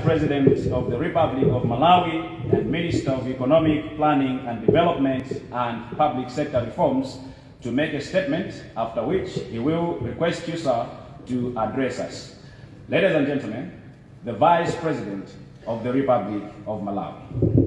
President of the Republic of Malawi and Minister of Economic Planning and Development and Public Sector Reforms to make a statement, after which he will request you, sir, to address us. Ladies and gentlemen, the Vice President of the Republic of Malawi.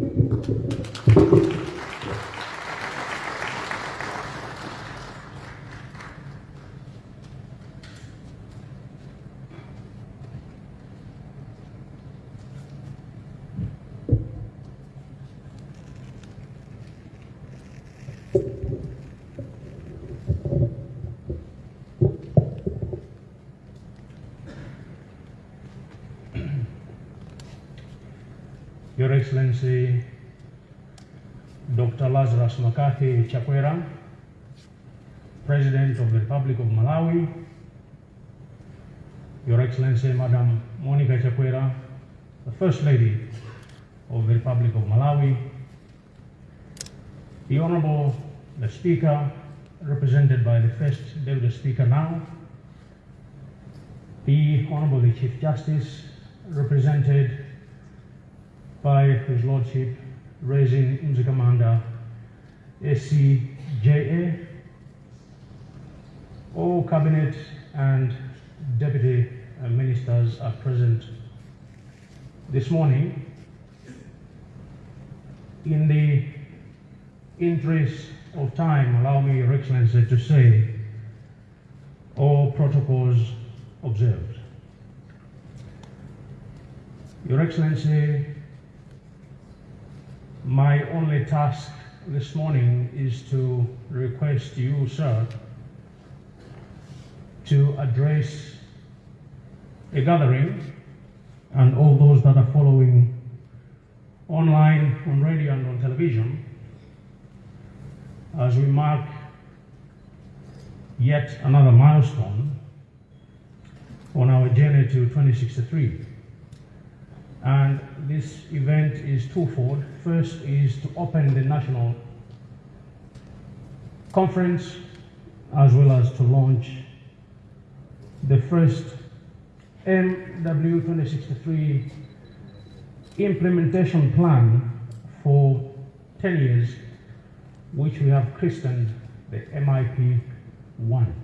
Your Excellency Dr. McCarthy Chakwera, President of the Republic of Malawi, Your Excellency Madam Monica Chakwera, the First Lady of the Republic of Malawi, the Honorable the Speaker, represented by the First Deputy Speaker now, the Honorable the Chief Justice, represented by His Lordship Rezine Mzikamanda SCJA, all cabinet and deputy uh, ministers are present this morning. In the interest of time, allow me, Your Excellency, to say all protocols observed. Your Excellency, my only task this morning is to request you, sir, to address a gathering and all those that are following online, on radio, and on television as we mark yet another milestone on our journey to 2063. And this event is twofold. First is to open the national conference as well as to launch the first MW 2063 implementation plan for 10 years, which we have christened the MIP 1.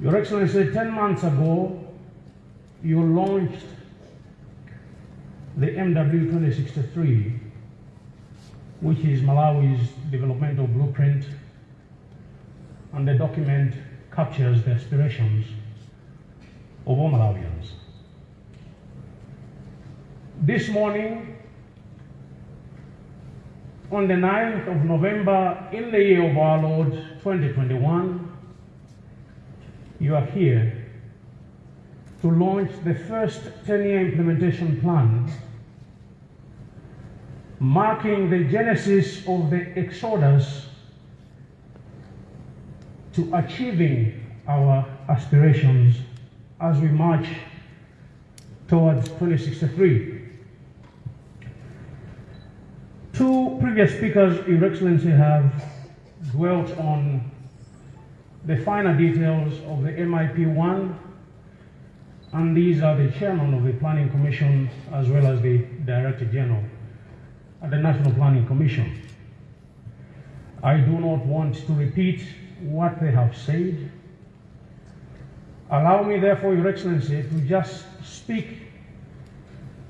Your Excellency, 10 months ago, you launched the MW 2063, which is Malawi's developmental blueprint, and the document captures the aspirations of all Malawians. This morning, on the 9th of November, in the year of our Lord 2021, you are here to launch the first 10-year implementation plan, marking the genesis of the exodus to achieving our aspirations as we march towards 2063. Two previous speakers, Your Excellency, have dwelt on the finer details of the MIP1 and these are the chairman of the Planning Commission as well as the Director General at the National Planning Commission. I do not want to repeat what they have said. Allow me, therefore, Your Excellency, to just speak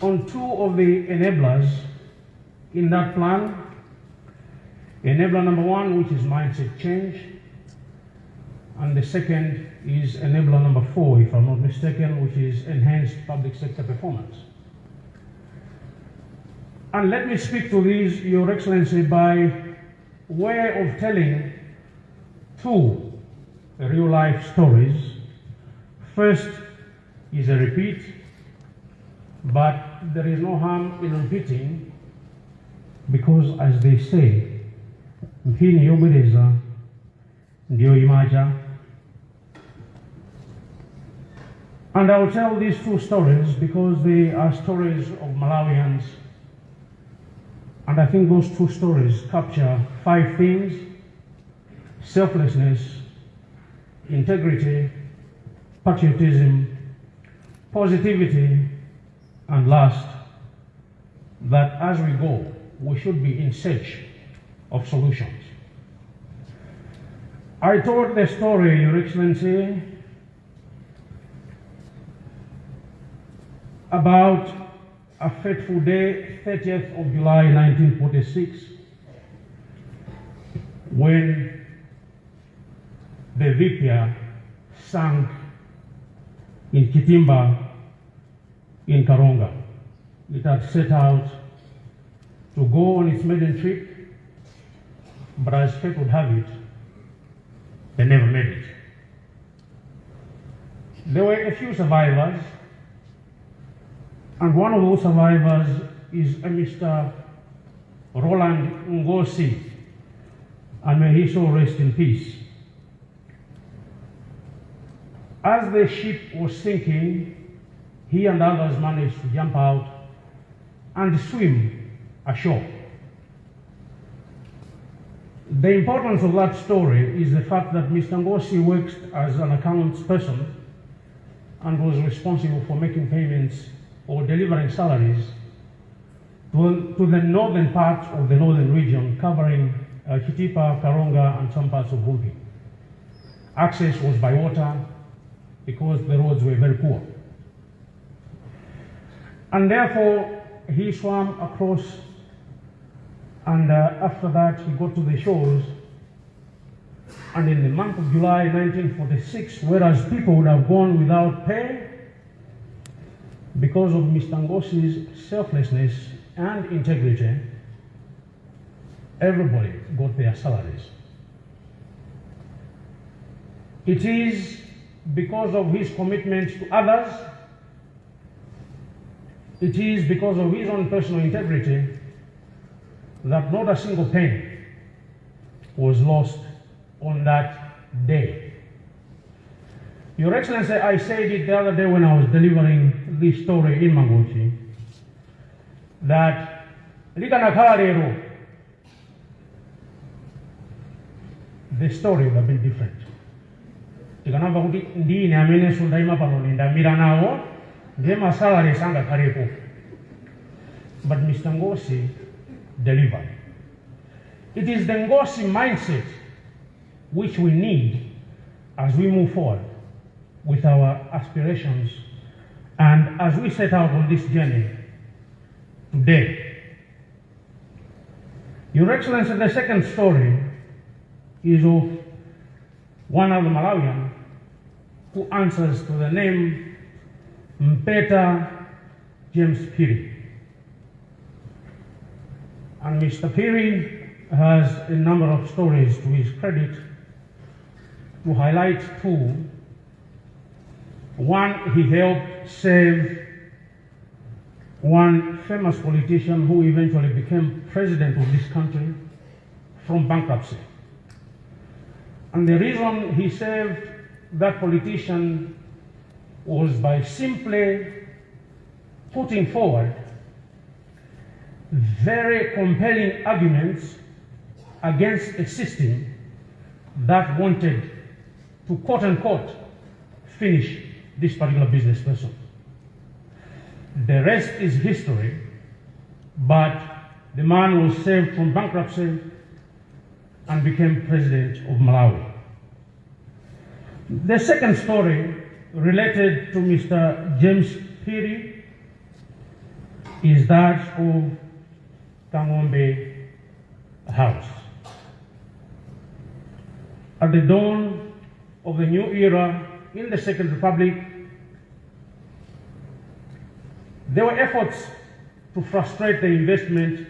on two of the enablers in that plan. Enabler number one, which is mindset change, and the second is enabler number four, if I'm not mistaken, which is enhanced public sector performance. And let me speak to these, Your Excellency, by way of telling two real life stories. First is a repeat, but there is no harm in repeating because, as they say, mpini yobwereza ndiyo imaja And I'll tell these two stories because they are stories of Malawians. And I think those two stories capture five things selflessness, integrity, patriotism, positivity, and last, that as we go, we should be in search of solutions. I told the story, Your Excellency, about a fateful day, 30th of July 1946, when the Vipya sank in Chitimba in Karonga. It had set out to go on its maiden trip, but as fate would have it, they never made it. There were a few survivors, and one of those survivors is a Mr. Roland Ngosi, and may he so rest in peace. As the ship was sinking, he and others managed to jump out and swim ashore. The importance of that story is the fact that Mr. Ngosi works as an accounts person and was responsible for making payments or delivering salaries to, to the northern part of the northern region, covering uh, Chitipa, Karonga, and some parts of Vulpi. Access was by water because the roads were very poor. And therefore, he swam across, and uh, after that, he got to the shores. And in the month of July 1946, whereas people would have gone without pay, because of Mr. Ngosi's selflessness and integrity, everybody got their salaries. It is because of his commitment to others, it is because of his own personal integrity that not a single penny was lost on that day. Your Excellency, I said it the other day when I was delivering this story in Mangochi, that likanakhala lero, the story would have been different. tikanamva kuti ndine amenenso ndayima pano ndindamira nawo ndiye masalari sangakhalepo but mr ngosi delivered. It is the ngosi mindset which we need as we move forward with our aspirations and as we set out on this journey today your excellency the second story is of one of the Malawian who answers to the name Mpeta James Piri. And Mr. Piri has a number of stories to his credit to highlight two. One, he helped save one famous politician who eventually became president of this country from bankruptcy. And the reason he saved that politician was by simply putting forward very compelling arguments against a system that wanted to quote unquote finish this particular business person. The rest is history, but the man was saved from bankruptcy and became president of Malawi. The second story related to Mr. James Piri is that of Kangombe House. At the dawn of the new era in the Second Republic, there were efforts to frustrate the investment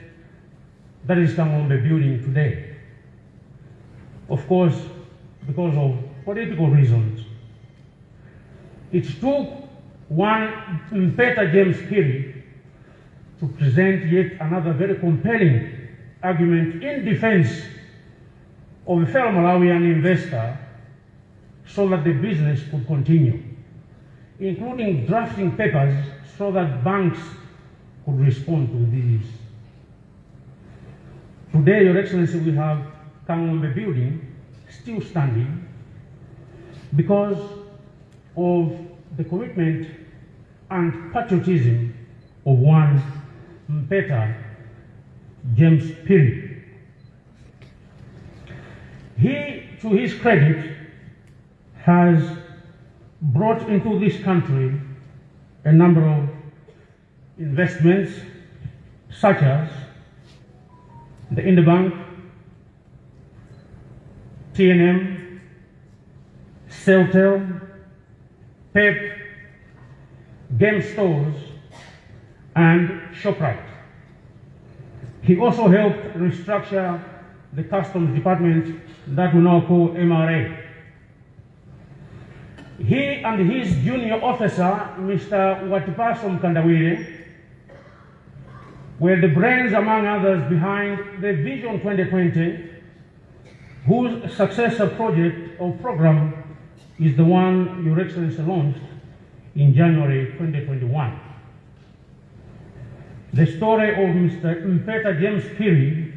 that is done on the building today. Of course, because of political reasons. It took one Peter James Piri to present yet another very compelling argument in defense of a fellow Malawian investor so that the business could continue, including drafting papers so that banks could respond to these. Today, Your Excellency, we have Kangombe building still standing because of the commitment and patriotism of one Mpeta James Piri. He, to his credit, has brought into this country a number of investments such as the Interbank, TNM, Celtel, PEP, game stores, and ShopRite. He also helped restructure the customs department that we now call MRA. He and his junior officer, Mr. Watipaso Mkandawire, were the brains, among others, behind the Vision 2020, whose successor project or program is the one Your Excellency launched in January 2021. The story of Mr. Mpeta James Piri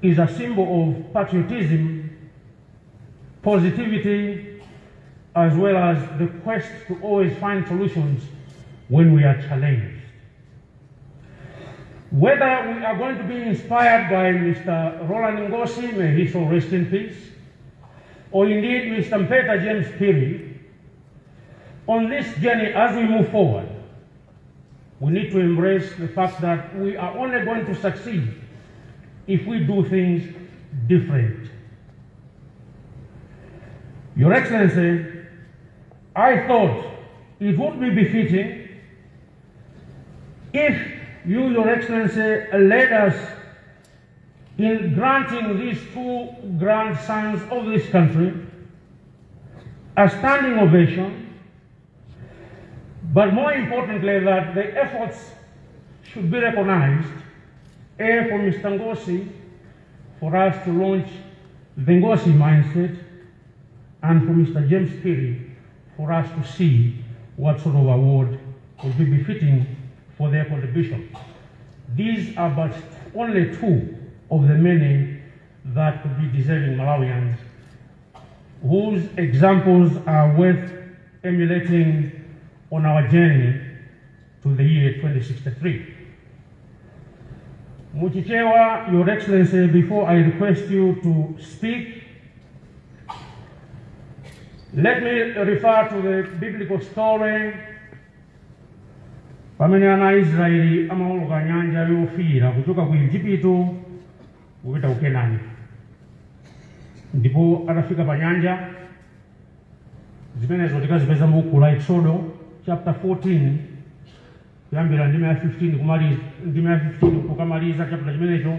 is a symbol of patriotism, positivity, as well as the quest to always find solutions when we are challenged. Whether we are going to be inspired by Mr. Roland Ngosi, may he so rest in peace, or indeed Mr. Peter James Piri, on this journey as we move forward, we need to embrace the fact that we are only going to succeed if we do things different. Your Excellency, I thought it would be befitting if you, Your Excellency, led us in granting these two grandsons of this country a standing ovation, but more importantly, that the efforts should be recognized, A, for Mr. Ngosi, for us to launch the Ngosi mindset, and for Mr. James Piri, for us to see what sort of award would be befitting for their contribution. These are but only two of the many that could be deserving Malawians whose examples are worth emulating on our journey to the year 2063. Muchichewa, Your Excellency, before I request you to speak, let me refer to the biblical story. Pamene ana Israeli amawoloka nyanja yofiira kuchoka ku Igupto kupita ku Kenani. Ndipo atafika pa nyanja zimenezo tikazipeza mu buku la Exodo chapter 14 kuyambira ndima ya 15 kumaliza ndima ya 15 kukamaliza chapter chimenecho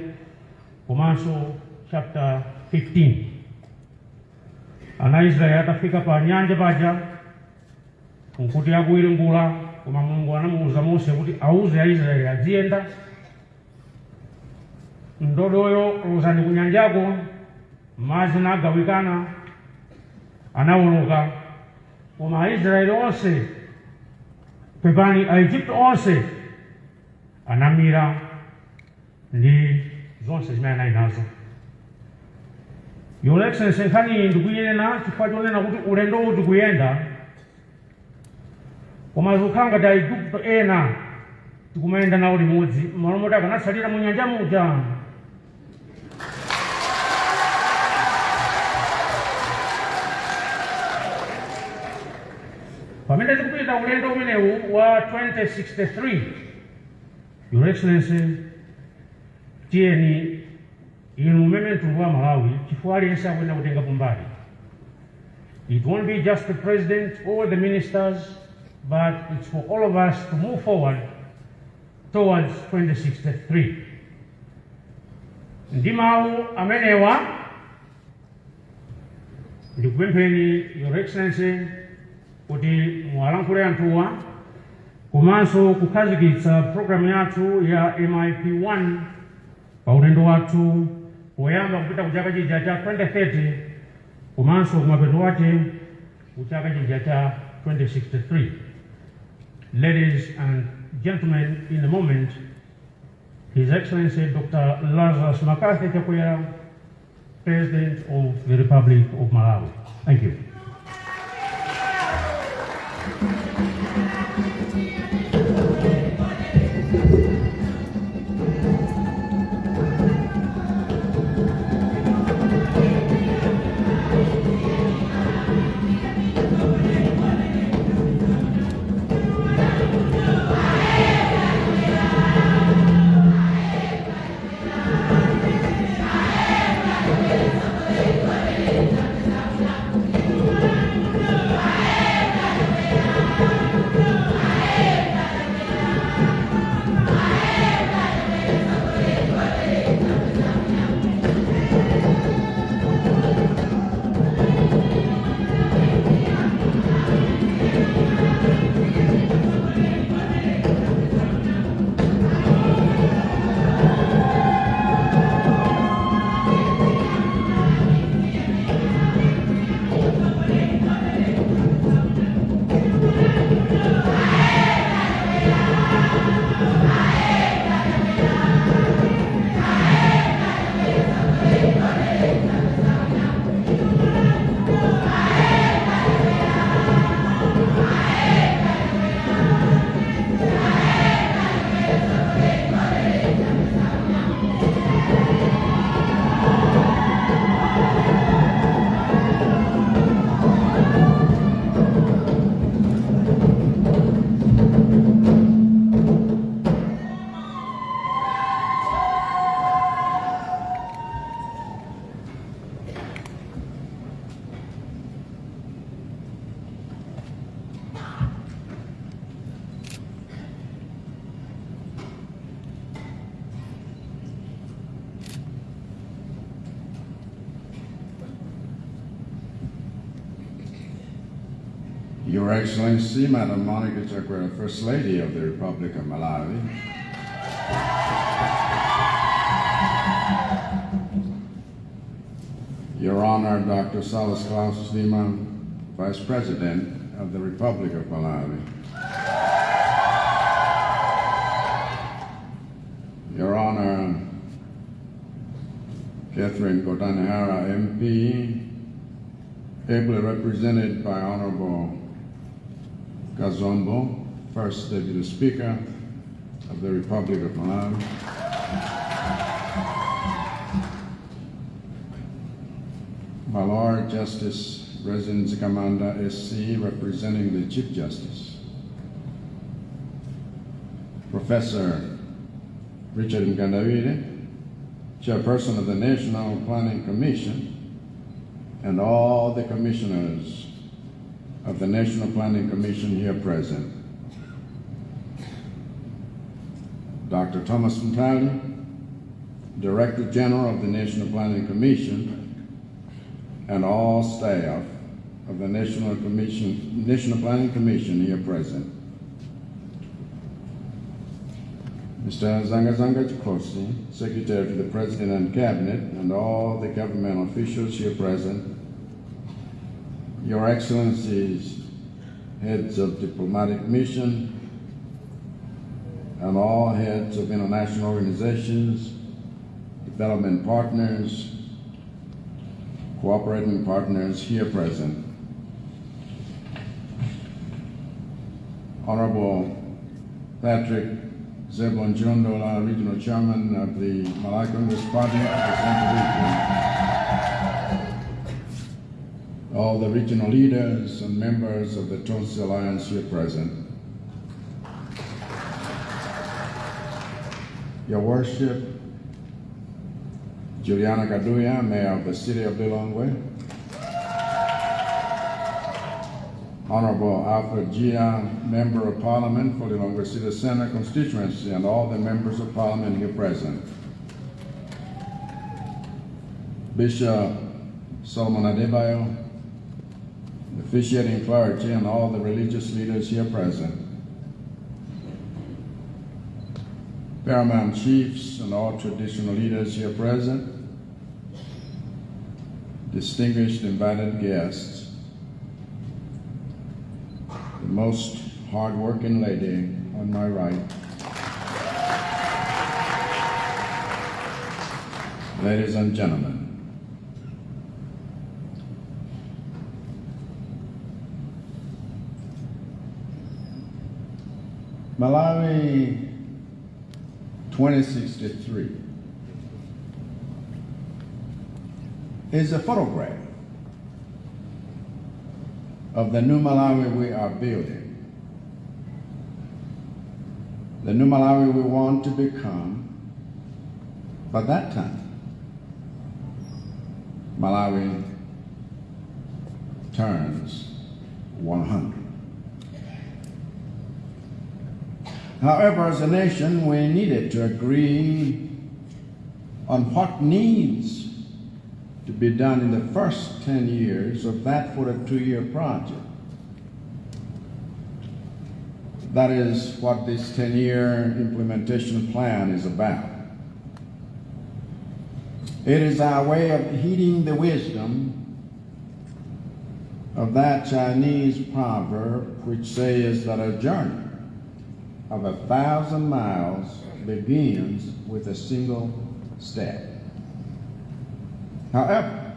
komanso chapter 15 ana Israeli atafika pa nyanja paja nkuti akuwiringula koma mulungu anamuuza mose kuti auze aisraeli aziyenda ndodoyo lozani kunyanjako madzi nagawikana anawoloka koma aisraeli onse pepani aegypto onse anamira ndi zonse zimene anali nazo your excellency nkhani iyi ndikuyinena chifukwa chonena kuti ulendo uwu tikuyenda koma zikukhala ena tikumayenda nawo limodzi malo moti akanatsalira mu muja. Pamene tikupita ulendo umenewu wa 2063 your excellency tiyeni inu women to malawi aliyense akuyenda kutenga kumbali it won't be just the president or the ministers but it's for all of us to move forward towards 2063 ndi mawu amenewa. Ndikupempheni your excellency kuti muwalankhule anthuwa komanso kukhazikitsa programu yathu ya mip1 pa ulendo wathu poyamba kupita ku chaka chija cha 2030 komanso kumapeto wake ku chaka chija cha 2063 ladies and gentlemen in a moment his excellency dr lazarus mccarthy chakwera president of the republic of malawi. Thank you Your Excellency, Madam Monica Chakwera, First Lady of the Republic of Malawi. Your Honor, Dr. Saulos Klaus Chilima, Vice President of the Republic of Malawi. Your Honor, Catherine Gotani Hara, MP, ably represented by Honorable Kazombo, First Deputy Speaker of the Republic of Malawi. My Lord Justice Rezine Mzikamanda SC, representing the Chief Justice. Professor Richard Mkandawire, Chairperson of the National Planning Commission, and all the commissioners of the National Planning Commission here present. Dr. Thomas Munthali, Director General of the National Planning Commission, and all staff of the National Commission, National Planning Commission here present. Mr. Zangazanga Zanga Chikhosi, Secretary to the President and Cabinet, and all the government officials here present, Your Excellencies, heads of diplomatic mission, and all heads of international organizations, development partners, cooperating partners here present. Honorable Patrick Zebulon Chilondola, Regional Chairman of the Central Region. All the regional leaders and members of the Tonse Alliance here present. Your Worship, Juliana Kaduya, Mayor of the City of Lilongwe. Honorable Alfred Gia, Member of Parliament for Lilongwe City Center constituency, and all the members of Parliament here present. Bishop Solomon Adebayo, officiating clergy, and all the religious leaders here present. Paramount chiefs and all traditional leaders here present. Distinguished invited guests, the most hardworking lady on my right. Ladies and gentlemen, Malawi 2063 is a photograph of the new Malawi we are building. The new Malawi we want to become by that time. Malawi turns 100. However, as a nation, we needed to agree on what needs to be done in the first 10 years of that 42-year project. That is what this 10-year implementation plan is about. It is our way of heeding the wisdom of that Chinese proverb which says that a journey of a thousand miles begins with a single step. However,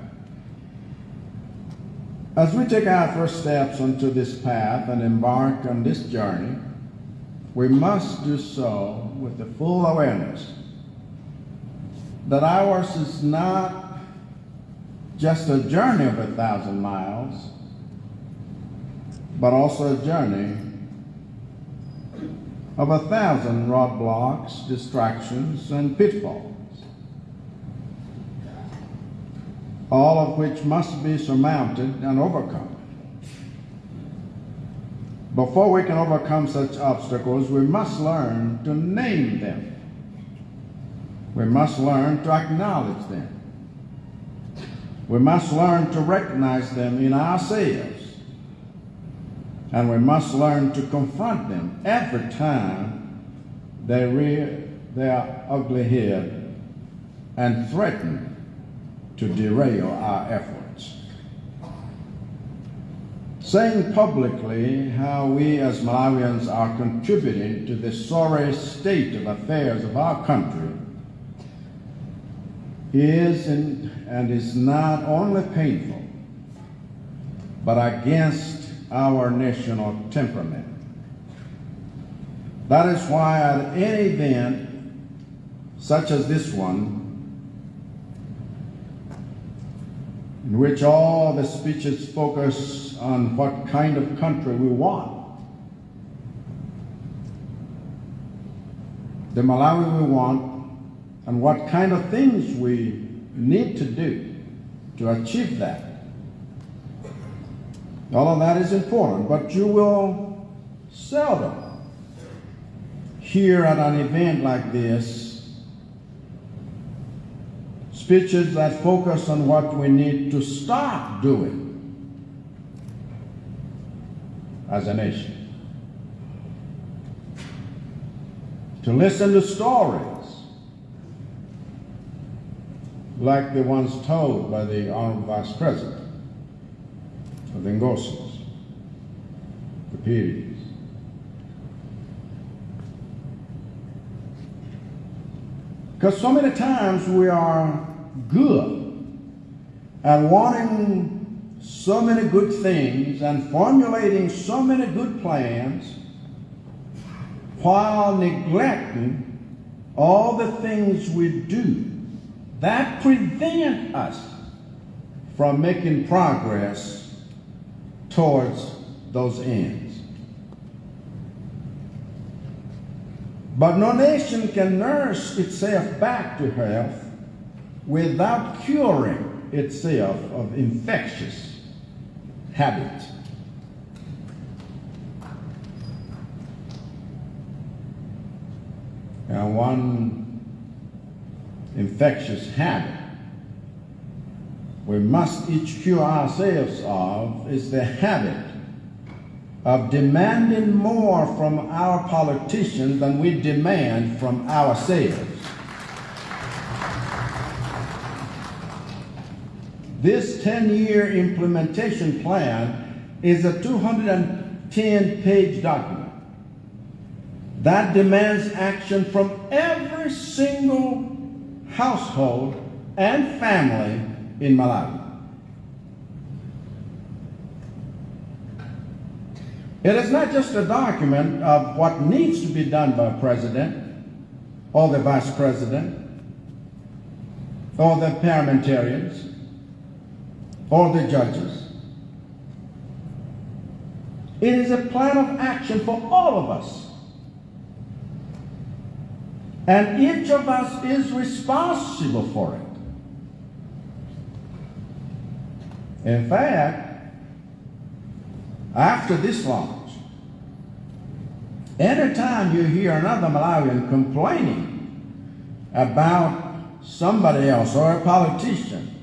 as we take our first steps onto this path and embark on this journey, we must do so with the full awareness that ours is not just a journey of a thousand miles, but also a journey of a thousand roadblocks, distractions, and pitfalls, all of which must be surmounted and overcome. Before we can overcome such obstacles, we must learn to name them. We must learn to acknowledge them. We must learn to recognize them in ourselves And we must learn to confront them every time they rear their ugly head and threaten to derail our efforts. Saying publicly how we as Malawians are contributing to the sorry state of affairs of our country is and, and is not only painful, but against our national temperament. That is why at any event such as this one, in which all the speeches focus on what kind of country we want, the Malawi we want, and what kind of things we need to do to achieve that. All of that is important, but you will seldom hear at an event like this speeches that focus on what we need to stop doing as a nation. To listen to stories like the ones told by the Honorable Vice President the Ngosas, the Peries. Because so many times we are good at wanting so many good things and formulating so many good plans while neglecting all the things we do that prevent us from making progress towards those ends. But no nation can nurse itself back to health without curing itself of infectious habits. And one infectious habit we must each cure ourselves of is the habit of demanding more from our politicians than we demand from ourselves. This 10-year implementation plan is a 210-page document that demands action from every single household and family in Malawi. It is not just a document of what needs to be done by a president or the vice president or the parliamentarians or the judges. It is a plan of action for all of us. And each of us is responsible for it. In fact, after this launch, anytime you hear another Malawian complaining about somebody else or a politician,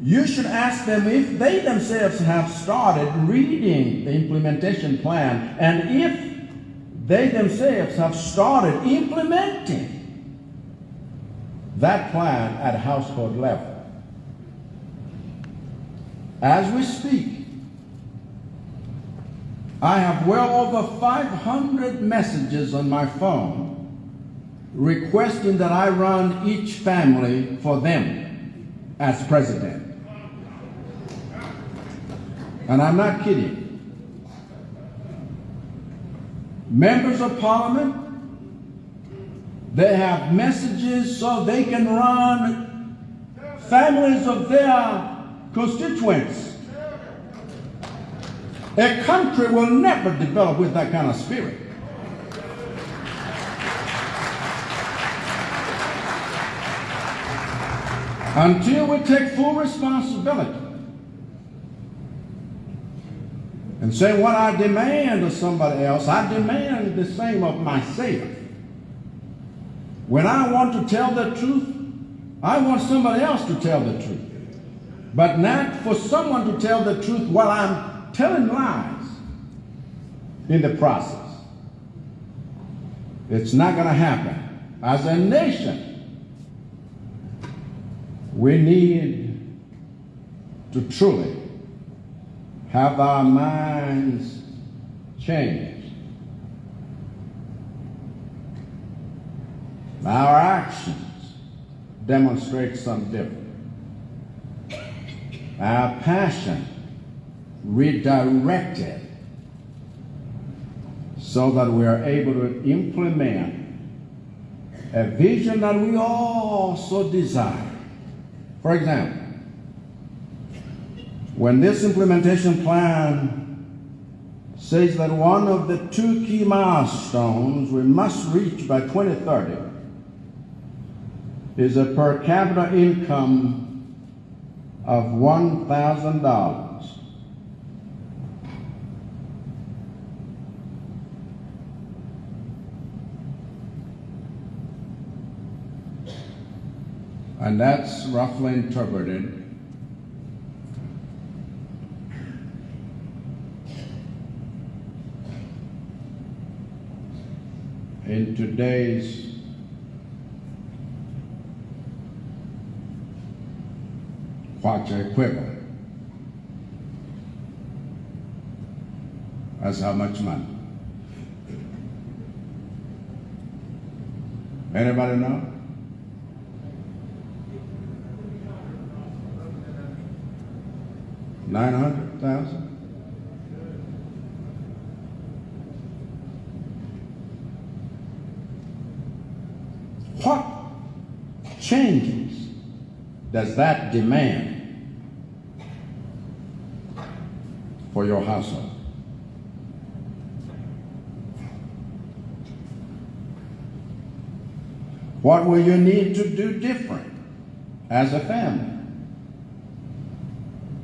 you should ask them if they themselves have started reading the implementation plan and if they themselves have started implementing that plan at household level. As we speak, I have well over 500 messages on my phone requesting that I run each family for them as president. And I'm not kidding. Members of parliament, they have messages so they can run families of their constituents. A country will never develop with that kind of spirit. Until we take full responsibility and say what I demand of somebody else, I demand the same of myself. When I want to tell the truth, I want somebody else to tell the truth. But not for someone to tell the truth while I'm telling lies. in the process. It's not going to happen. As a nation, we need to truly have our minds changed. Our actions demonstrate some different. Our passion redirected so that we are able to implement a vision that we all so desire. For example, when this implementation plan says that one of the two key milestones we must reach by 2030 is a per capita income of $1,000. And that's roughly interpreted in today's kwacha equivalent. That's how much money? Anybody know? Nine hundred thousand? What changes does that demand for your household? What will you need to do different as a family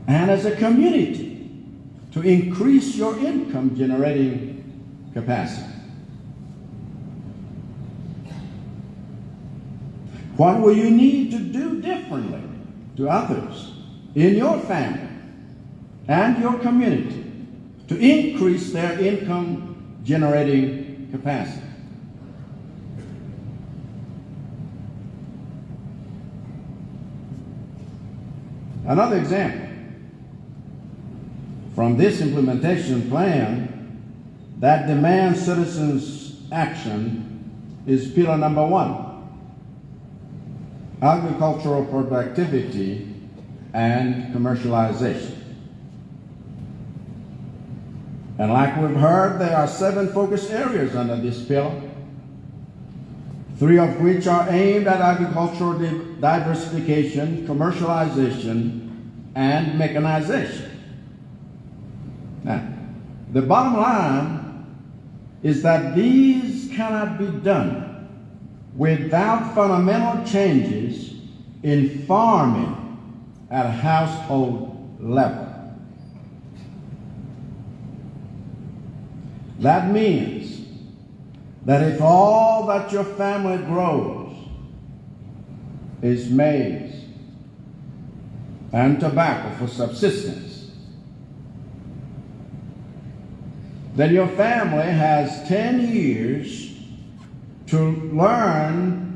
and as a community to increase your income generating capacity? What will you need to do differently to others in your family and your community to increase their income generating capacity? Another example from this implementation plan that demands citizens' action is pillar number one agricultural productivity and commercialization. And like we've heard, there are seven focus areas under this pillar, three of which are aimed at agricultural diversification, commercialization, and mechanization. Now, the bottom line is that these cannot be done without fundamental changes in farming at a household level. That means that if all that your family grows is maize and tobacco for subsistence, then your family has 10 years to learn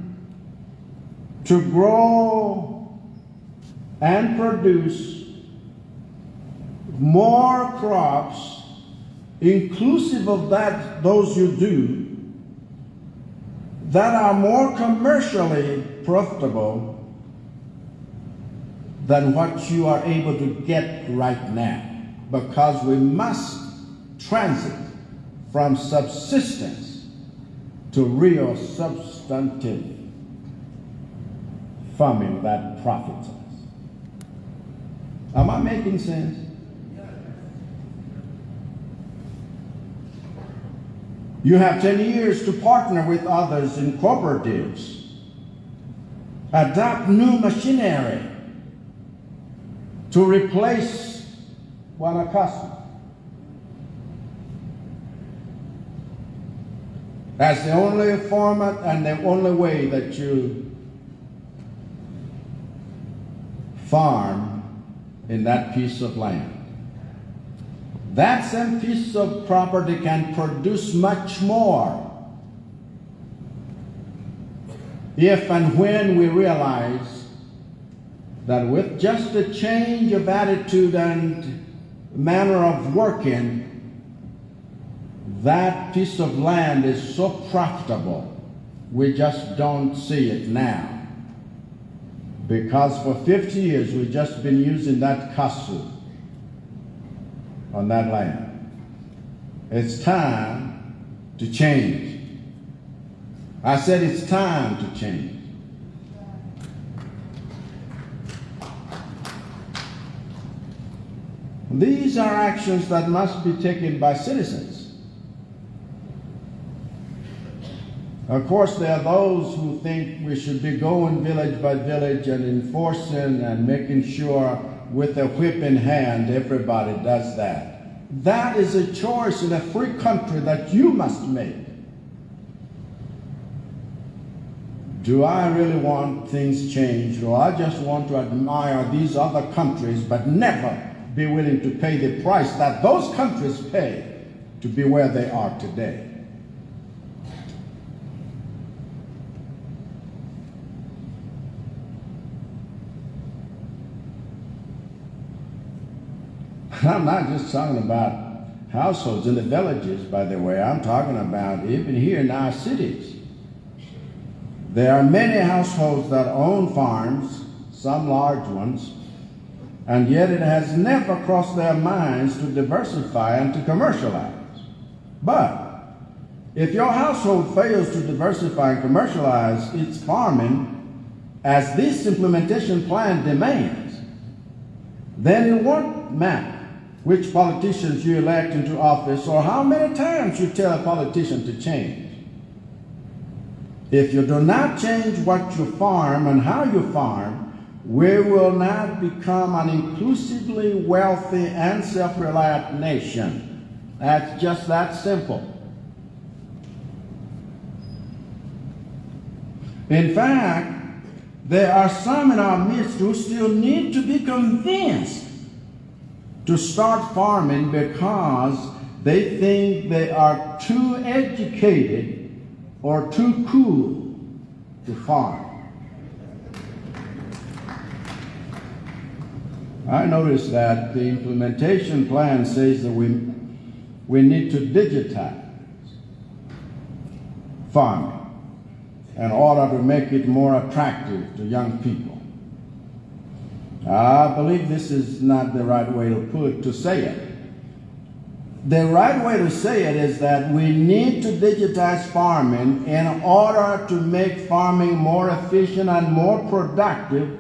to grow and produce more crops inclusive of that those you do that are more commercially profitable than what you are able to get right now because we must transit from subsistence to real substantive farming that profits us. Am I making sense? You have 10 years to partner with others in cooperatives, adopt new machinery to replace customers. That's the only format and the only way that you farm in that piece of land. That same piece of property can produce much more if and when we realize that with just a change of attitude and manner of working, that piece of land is so profitable, we just don't see it now. Because for 50 years we've just been using that castle on that land. It's time to change. I said it's time to change. These are actions that must be taken by citizens. Of course, there are those who think we should be going village by village and enforcing and making sure with a whip in hand everybody does that. That is a choice in a free country that you must make. Do I really want things changed, or I just want to admire these other countries but never be willing to pay the price that those countries pay to be where they are today? I'm not just talking about households in the villages, by the way. I'm talking about even here in our cities. There are many households that own farms, some large ones, and yet it has never crossed their minds to diversify and to commercialize. But if your household fails to diversify and commercialize its farming as this implementation plan demands, then it won't matter which politicians you elect into office or how many times you tell a politician to change. If you do not change what you farm and how you farm, we will not become an inclusively wealthy and self-reliant nation. That's just that simple. In fact, there are some in our midst who still need to be convinced to start farming because they think they are too educated or too cool to farm. I noticed that the implementation plan says that we, we need to digitize farming in order to make it more attractive to young people. I believe this is not the right way to put to say it. The right way to say it is that we need to digitize farming in order to make farming more efficient and more productive,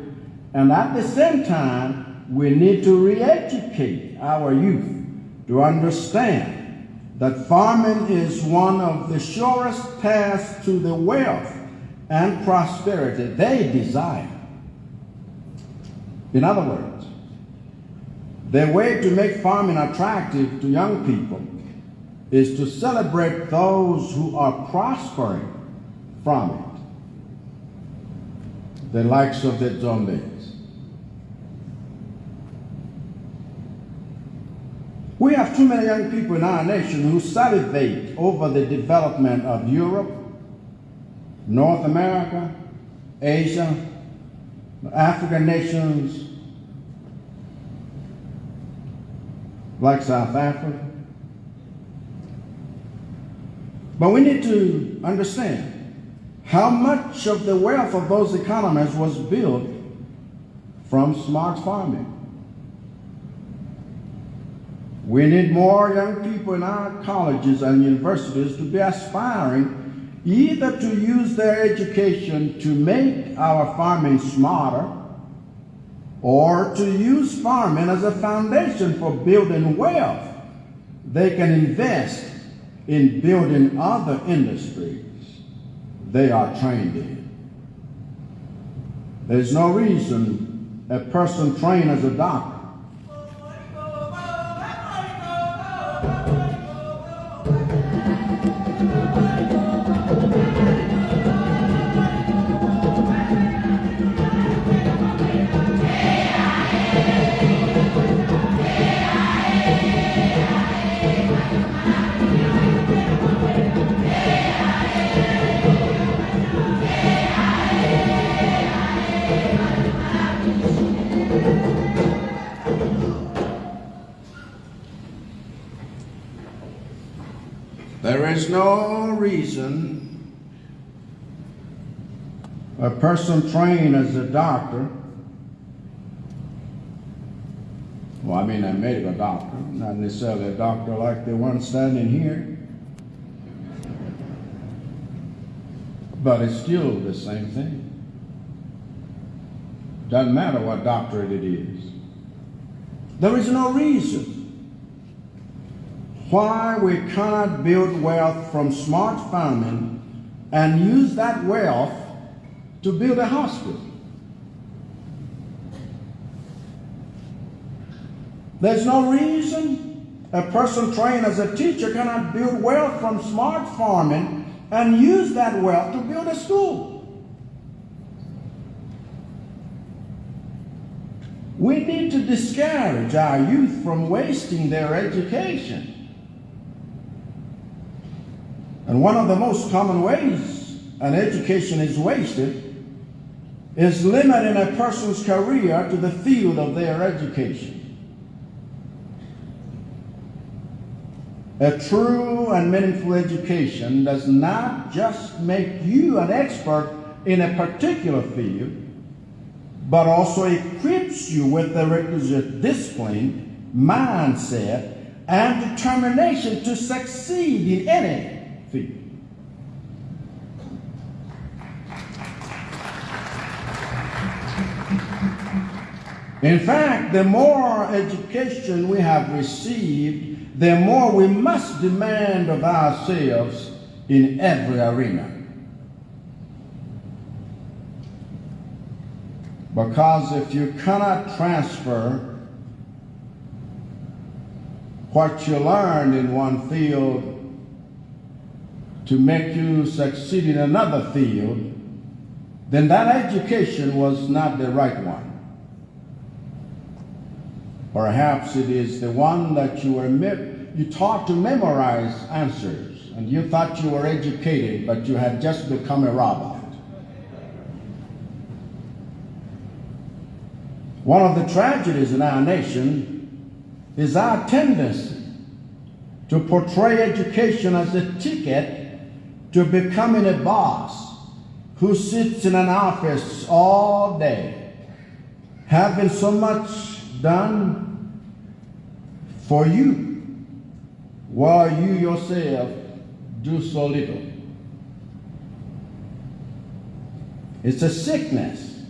and at the same time, we need to re-educate our youth to understand that farming is one of the surest paths to the wealth and prosperity they desire. In other words, the way to make farming attractive to young people is to celebrate those who are prospering from it. The likes of the Zombies. We have too many young people in our nation who salivate over the development of Europe, North America, Asia, African nations like South Africa. But we need to understand how much of the wealth of those economies was built from smart farming. We need more young people in our colleges and universities to be aspiring either to use their education to make our farming smarter or to use farming as a foundation for building wealth. They can invest in building other industries they are trained in. There's no reason a person trained as a doctor is no reason a person trained as a doctor, well, I mean a medical doctor, not necessarily a doctor like the one standing here, but it's still the same thing. Doesn't matter what doctorate it is. There is no reason why we cannot build wealth from smart farming and use that wealth to build a hospital. There's no reason a person trained as a teacher cannot build wealth from smart farming and use that wealth to build a school. We need to discourage our youth from wasting their education. And one of the most common ways an education is wasted is limiting a person's career to the field of their education. A true and meaningful education does not just make you an expert in a particular field, but also equips you with the requisite discipline, mindset, and determination to succeed in any field. In fact, the more education we have received, the more we must demand of ourselves in every arena. Because if you cannot transfer what you learned in one field to make you succeed in another field, then that education was not the right one. Perhaps it is the one that you were you taught to memorize answers, and you thought you were educated, but you had just become a robot. One of the tragedies in our nation is our tendency to portray education as a ticket to becoming a boss who sits in an office all day, having so much done for you, while you yourself do so little. It's a sickness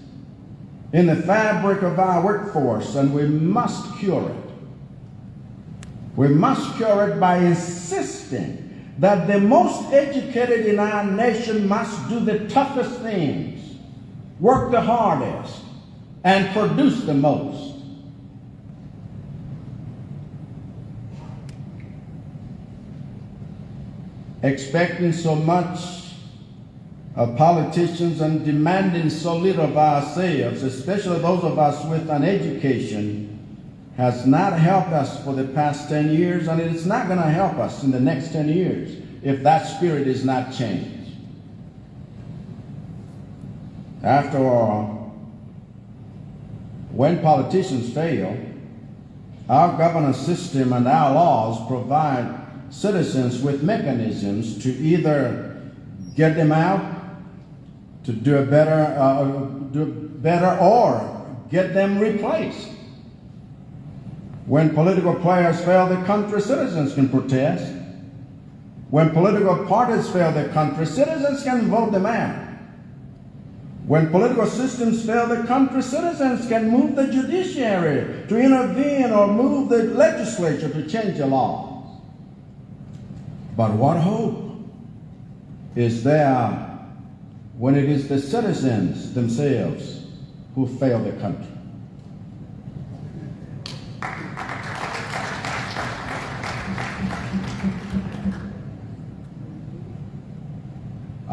in the fabric of our workforce, and we must cure it. We must cure it by insisting that the most educated in our nation must do the toughest things, work the hardest, and produce the most. Expecting so much of politicians and demanding so little of ourselves, especially those of us with an education, has not helped us for the past 10 years, and it's not going to help us in the next 10 years if that spirit is not changed. After all, when politicians fail, our governance system and our laws provide citizens with mechanisms to either get them out, to do a better, uh, do better, or get them replaced. When political players fail the country, citizens can protest. When political parties fail the country, citizens can vote them out. When political systems fail the country, citizens can move the judiciary to intervene or move the legislature to change the laws. But what hope is there when it is the citizens themselves who fail the country?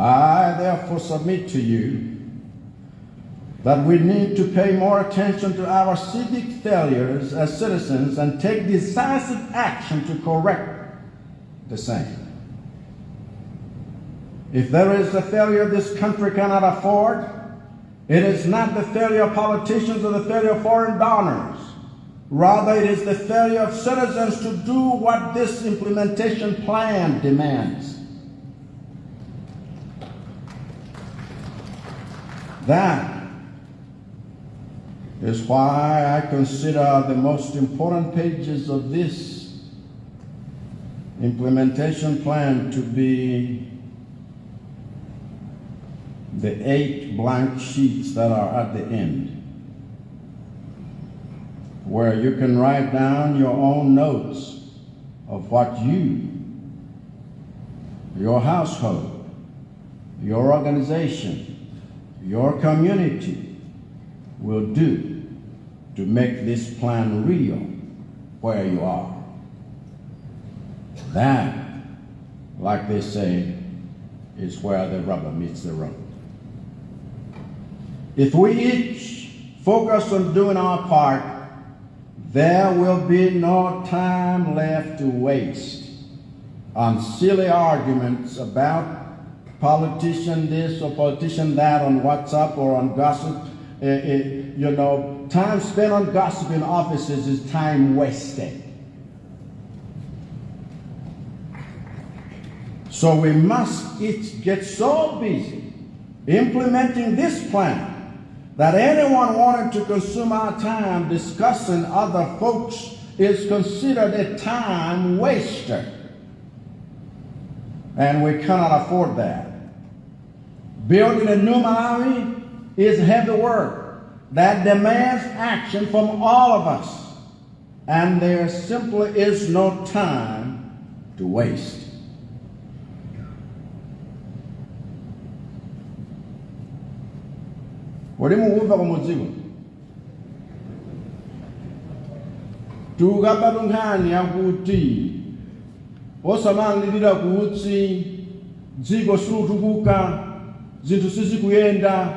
I therefore submit to you that we need to pay more attention to our civic failures as citizens and take decisive action to correct the same. If there is a failure this country cannot afford, it is not the failure of politicians or the failure of foreign donors. Rather, it is the failure of citizens to do what this implementation plan demands. That is why I consider the most important pages of this implementation plan to be the eight blank sheets that are at the end, where you can write down your own notes of what you, your household, your organization, your community will do to make this plan real where you are. That, like they say, is where the rubber meets the road. If we each focus on doing our part, there will be no time left to waste on silly arguments about politician this or politician that on WhatsApp or on gossip. Eh, eh, you know, time spent on gossip in offices is time wasted. So we must each get so busy implementing this plan that anyone wanting to consume our time discussing other folks is considered a time waster. And we cannot afford that. Building a new Malawi is heavy work that demands action from all of us. And there simply is no time to waste. uli mukumva kumudziko tukabatu nkhani yakuti osamalirira kutsi dziko silutukuka zinthu sizikuyenda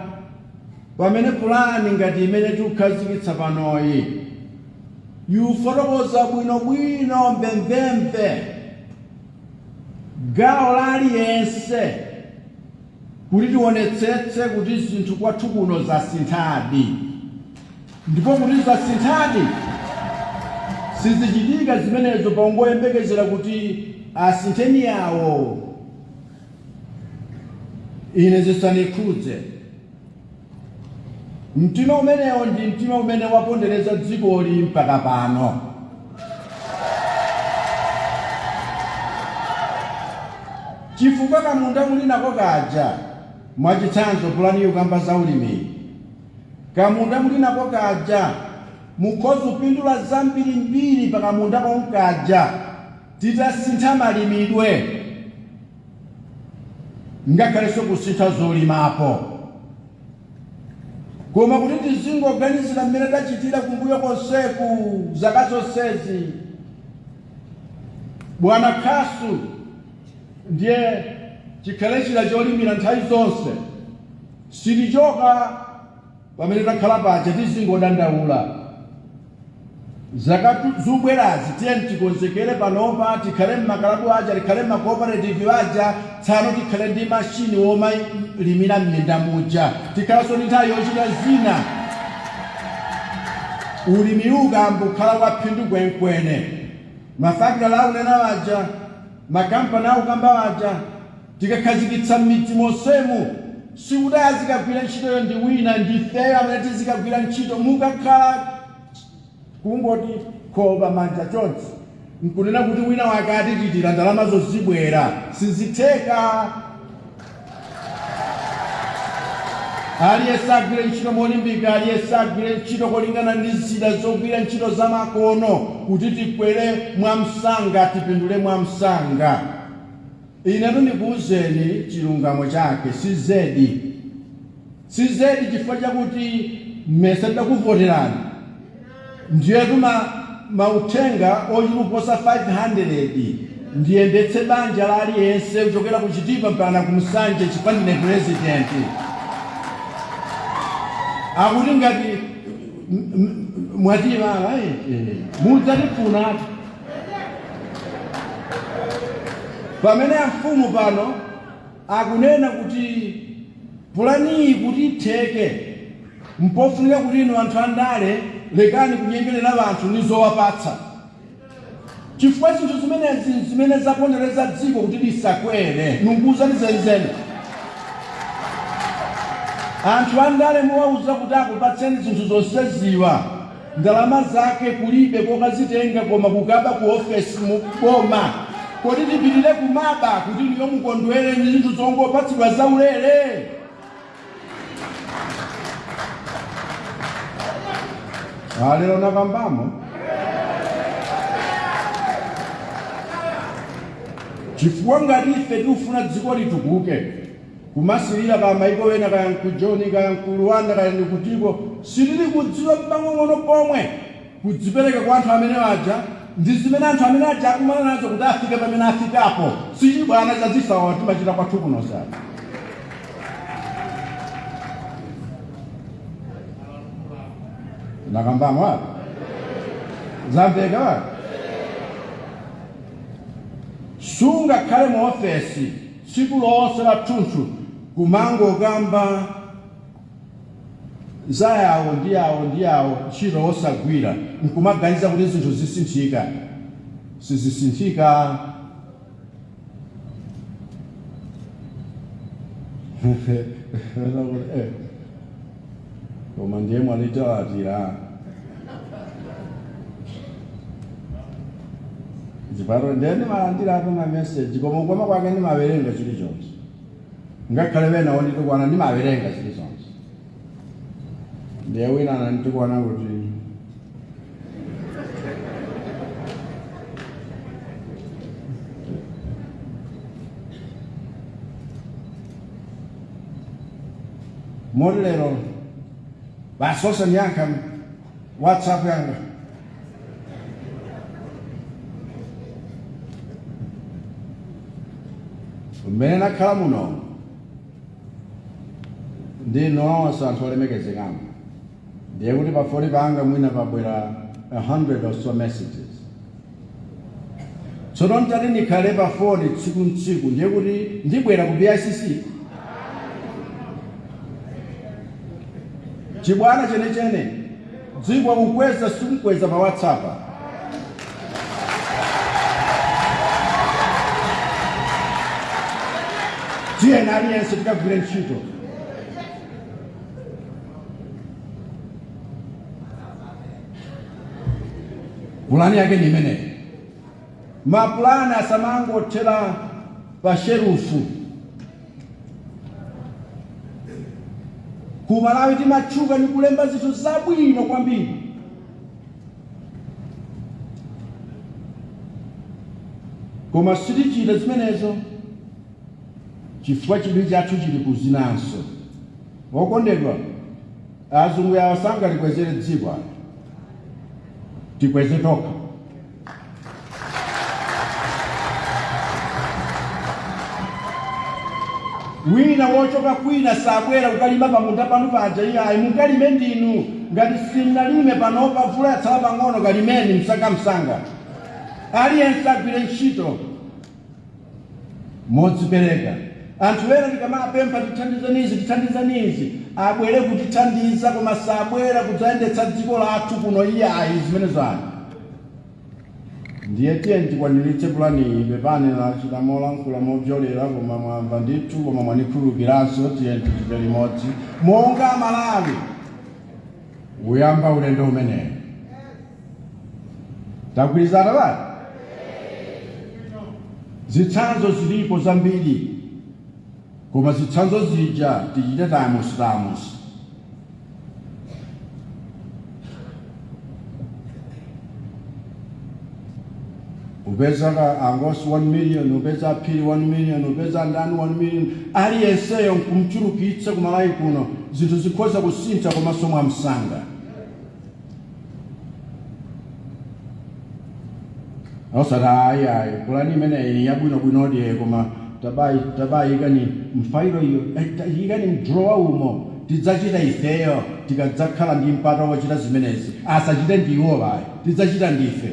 pamene pulani ngati imene tikukhazikitsa panoyi. Yufotokoza bwinobwino mbemvemve gawo laliyense kuti tionetsetse kuti zinthu kwathu kuno zasinthadi. Ndipo kuti zasinthadi sizichitika zimenezo pangoyembekezera kuti asintheni yawo ine zisanikhudze. Mtima umenewo ndi mtima umene wapondereza dzikoli mpaka pano chifukwa kamunda muli nako kaja mwachitsanzo pulani yokamba za ulimi. Kamunda muli nako kaja mukhoza kupindula zambirimbiri pa kamunda konkaja titasintha malimidwe ngakhalenso kusintha zolimapo koma kuti tizingoganizira mmene tachitira kumbuyo konseku zaka zonsezi bwana khasu ndiye chikhalechira cholimira nthawi zonse sitichoka pamene takhala paja tizingodandaula zaka zubwerazi tiyeni tikonzekere panopa tikhale mmakalabu aja tikhale mmacooperative aja tsano tikhale ndi mashini womalimira m'minda muja tikhalanso ndi nthawi yochita zina. Ulimi ukambo kukhala waphindu kwenkweni mafakitala akunena waja makampani akukamba waja tikakhazikitsa m'midzi monsemu sikuti azikagwira ntchitoyo ndi wina ndifeyo amene tizikagwira ntchito mukakhala kungoti khoba manja chonse nkunena kuti wina wake atichitira ndalama zozibwera sizitheka. Aliyense agwire ntchito molimbika aliyense agwire ntchito kolingana ndi zida zogwira ntchito zamakono kuti tikwere mwamsanga tipindule mwamsanga. Inetu ndikuwuzeni chilungamo chake si zedi si zedi chifukwa chakuti mmese tidakuvoterani ndiyo yatuma mauthenga oyiluposa 500 ndiye ndetse banja lali yense kuchokera ku chitipa mpana ku msanje chipandine president. Akuti ngati mwatima eh, eh, mudzatifuna pamene amfumu pano akunena kuti pulaniyi kuti itheke mpofunika kuti ino anthu andale lekani kunyengerera anthu ndi zowapatsa chifukwa zinthu zimenezi zimene zapondereza dziko kuti lisakwere nunguza ndi zenizeni anthu andale muwauza kuti akupatseni zinthu zonseziwa ndalama zake kulibe kokazitenga koma kukaba ku ofesi mu boma. Kodi tipitire kumaba kuti niyo mukondwere ndi zinthu zongopatsidwa zaulere alero nakambamo chifukwa ngati ife tikufuna dziko litukuke kumasilira ka maiko ena kaya nkujoni kaya nkulwanda kaya ndikutiko sitili kudziwa pang'ong'ono pomwe kudzipereka kwa anthu amene aja ndi zimene anthu amene aja akumana nazo kuti afike pamene afikapo sichibwana chazisawa timachita kwathu kuno लगाउँदामा वा Zabdei agora? Sunga kare mwafesi, sigulo chunchu, kumango gamba, zaya odia odia, awo ndi awo, chiro osagwira, nkumaganiza kuti zinthu zisinthika, sizisinthika. 我们节目里这几啦，dziparo ndeni malandirako nga meseji koma ukwama kwake ndimawerenga chili chonse ngakhale venawo nditikwana ndimawerenga chili chonse ndiye winana nditikwana kuti mori lero basose ndiyankha whatsapp yanga. Mmene nakhala muno ndi nonse anthu olemekezekamo ndiye kuti pafoni panga mwina pabwera 100 or so messages. Tsono ntati ndikhale pafoni tsiku ntsiku ndiye kuti ndibwera ku bicc chibwana chenechene dziko kukweza sikumkweza pa whatsapp. Tiyeni aliyense tikagwire ntchito. Pulani yake ni imeneyi mapulani asamangothera pa sherufu ku malawi timatchuka ndi kulemba zinthu zabwino kwambiri. Koma sitichita zimenezo chifukwa chidwi chathu chili kuzinanso. Wokondedwa azungu yawo sangatikwezere dziko tikweze tokha wina wochoka kwina sabwera kukalima pamunda panu paja iyayi mukalime ndinu ngati simnalime panopa mvula yatsala pang'ono kalimeni msangamsanga aliyense agwire ntchito. Modzipereka anthu ena tikamapempha tithandizanizi tithandizanizi abwere kutithandiza koma sabwera kudzayendetsa dziko lathu kuno iyayi zimene zanu ndiye tiye tikwaniritse pulani pepane pepani lachita molankhula mobzolera koma mwamva ndithu koma mwanikhulukiranso tiye tichite limodzi monga malawi! Uyamba ulendo umenewu tagwirizana bati zitsanzo zilipo zambiri koma zitsanzo zija tichite tamusi tamusi ubeza angos 1 million. Ubeza p 1 million. Ubeza ndani 1 million. Ali eseyo nkumchuru kiitse kumalayi kuno. Zinthu zikhoza kusintha komanso amsanga. Osati ayi ayi. Kulani imeneyi yabwinobwinodi ye koma tabayi tabayi ikani mfairo iyo? Eh, ikani mdrowa umo? Tidzachita ifeyo? Tikadzakhala ndi mpata wochita zimenezi asachite ndi iwo bayi tidzachita ndife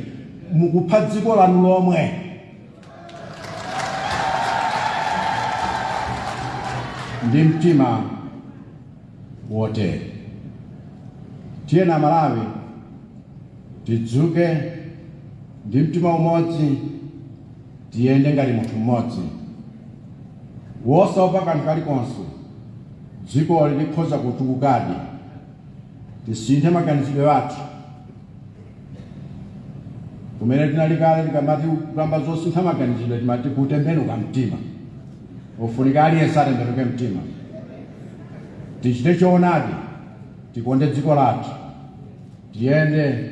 mukupha dziko lanu lomwe ndi mtima wotere tiyena malawi. Tidzuke ndi mtima umodzi tiyende ngati munthu mmodzi. Wosaopa kanthu kalikonse. Dziko likhoza kutukukadi tisinthe maganizidwe athu kumene tinali kale tikamati kukamba zosintha maganizidwe timati kutembenuka mtima. Ufunika aliyense atembenuke mtima. Tichite choonadi tikonde dziko lathu tiyende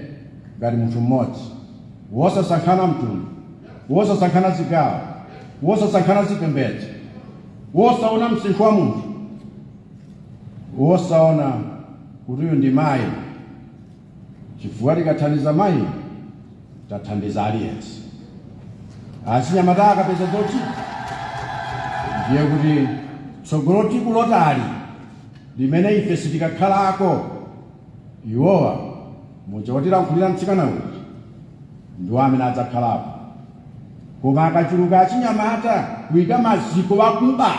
ngati munthu mmodzi. Wosasankhana mtundu wosasankhana zigawo wosasankhana zipembedzo wosaona msinkhu wa munthu wosaona kuti uyu ndi mayi. Chifukwa tikathandiza mayi tathandiza aliyense. Achinyamata akapeza zochita ndiye kuti tsogolo tiku lotali limene ife sitikakhalako iwowa muja wotilankhulira mtsikana uja ndiwo amene adzakhalapo koma akachuluka achinyamata kuyika maziko wakuba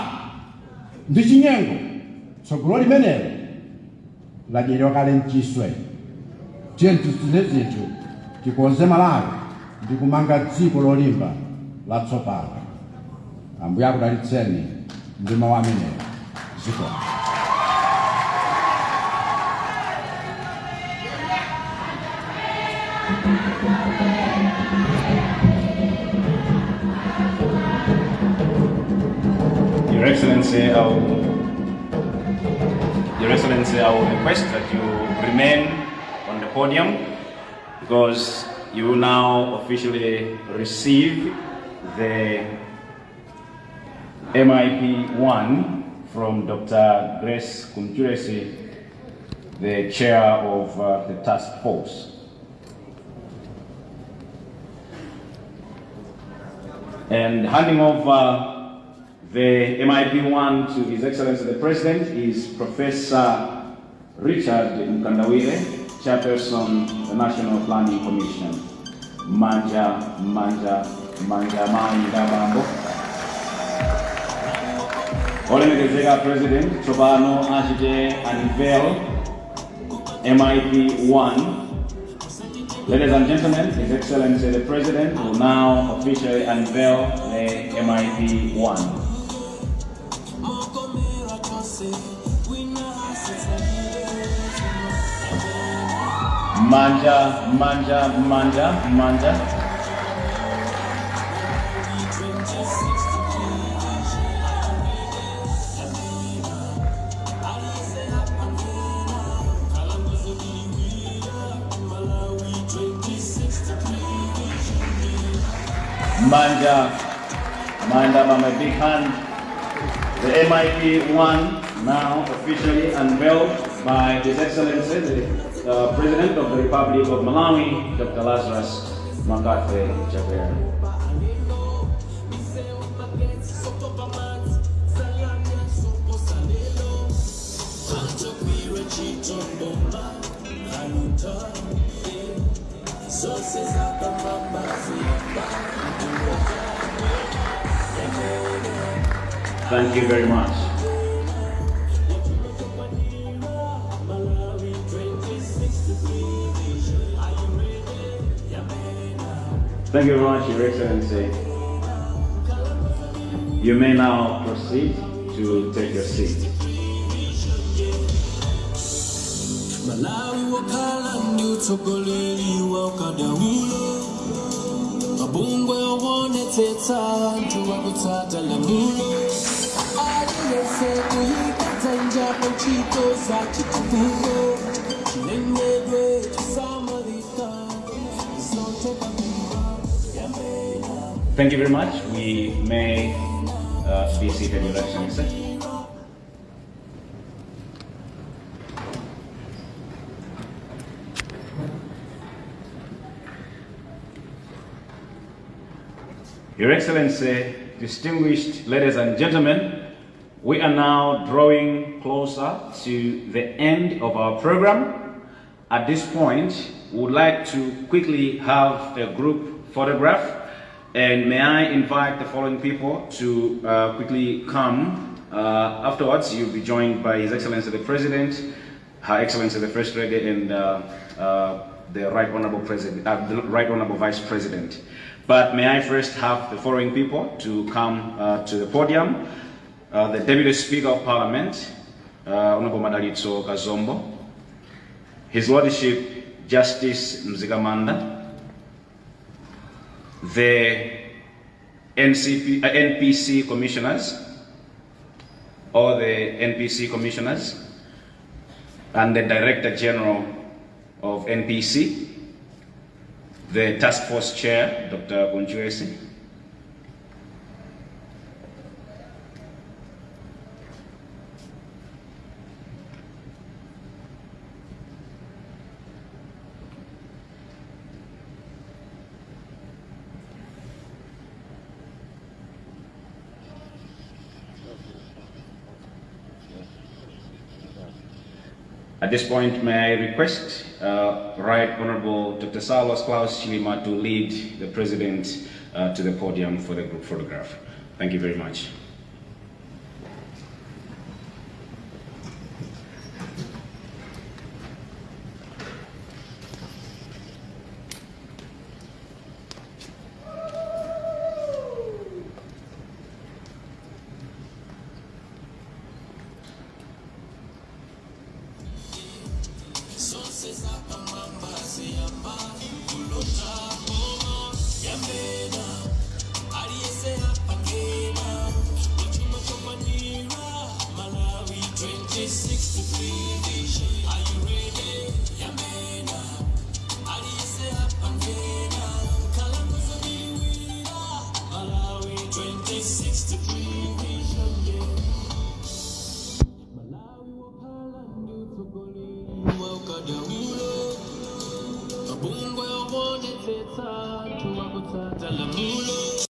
ndi chinyengo tsogolo limenelo ladyedwa kale mchiswe. Tiye tisinthe zinthu tikonze malawi ndi kumanga dziko lolimba latsopano ambuye akudalitseni ndi mawu amenewo ziko Your Excellency, Your Excellency, I request that you remain on the podium because you now officially receive the MIP 1 from Dr. Grace Kumjuresi, the chair of uh, the task force. And handing over the MIP1 to His Excellency the President is Professor Richard Mkandawire, Chairperson the National Planning Commission. Manja, Manja, Manja Mambo. Olemekezeka President, Chobano Ajide Unveil MIP1 Ladies and gentlemen, His Excellency the President will now officially unveil the MIP 1. Manja, manja, manja, manja. Manja, Manja Mama Big Hand. The MIP 1 now officially unveiled by His Excellency, the President of the Republic of Malawi, Dr. Lazarus Chakwera. Thank you very much. Thank you very much, Your Excellency. You may now proceed to take your seat. malawi wokhala ndi utsogoleri wa mabungwe ntchito za Thank you very much. We may uh, be seated, Your Excellency. Your Excellency, distinguished ladies and gentlemen, we are now drawing closer to the end of our program. At this point, we would like to quickly have a group photograph. And may I invite the following people to uh, quickly come. Uh, afterwards, you'll be joined by His Excellency the President, Her Excellency the First Lady, and uh, uh, the Right Honorable President, uh, the Right Honorable Vice President. But may I first have the following people to come uh, to the podium. The Deputy Speaker of Parliament, Honorable Madalitso Kazombo, His Lordship Justice Mzikamanda, the NCP, uh, NPC commissioners, all the NPC commissioners, and the Director General of NPC, the Task Force Chair, Dr. Kunjuesi, At this point, may I request uh, Right Honorable Dr. Saulos Klaus Chilima to lead the President uh, to the podium for the group photograph. Thank you very much.